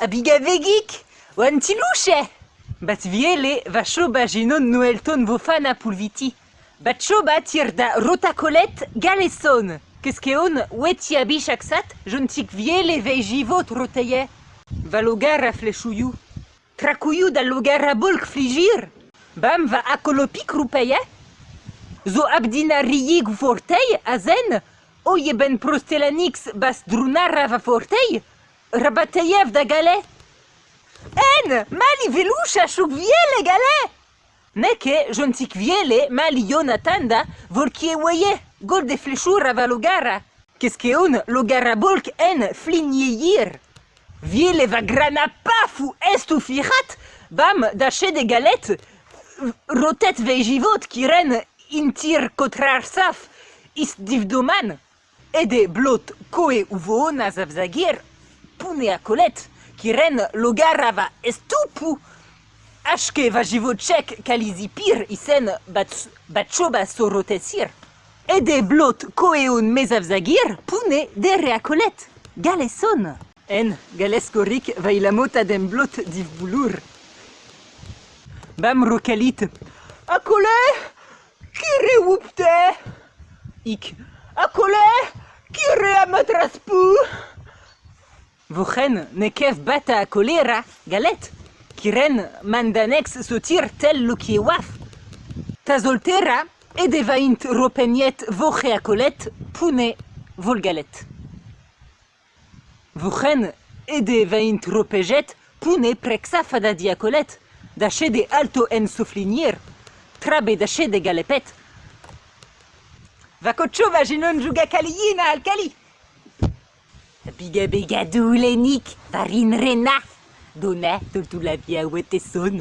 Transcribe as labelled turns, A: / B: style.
A: Abiga vegik, oan tilouche Bat viele va choba ginon noelton vo fana pulviti. Bat choba tir da rotacolet galeson. Keskeon weti abichaksat, jontik viele vei jivot rotaie. Va logar a flechouillou. Krakouillou da logar a bolk fligir. Bam va akolopik rupaie. Zo abdina riig fortei a zen. O ye ben prostelanix bas drunara va fortei. Rabateiev da galet. En, mali velusha shuk viele gale! Neke, jontik viele, mali Jonatanda, volkie weye, gol de flechura va logara. Keskeon, logara bolk en flinyeir. Viele va grana pafu estu firat, bam, dache de galet, rotet vejivot kiren intir kotrar saf, is divdoman. Ede blot koe uvo nazavzagir, pune a kolet, kiren logara va estupu. Ashke va jivocek kalizipir isen bat batchoba sorotesir. Ede blot koeun mezavzagir pune de reakolet. Galeson. En galeskorik va ilamota den blot div boulur. Bam rokalit. Akole kire wupte. Ik. Akole kire amatraspu. Vochen nekev bata kolera, galet, kiren mandanex sotir tel luki waf. Tazoltera edevaint ropeniet voche a kolet pune volgalet. Vochen edevaint ropejet pune prexa fada diacolet, dache de alto en soufflinier, trabe dache de galepet. Vakocho vaginon juga kaliyina alkali. Biga doulenik, varin rena. Dona, tultula via wete son.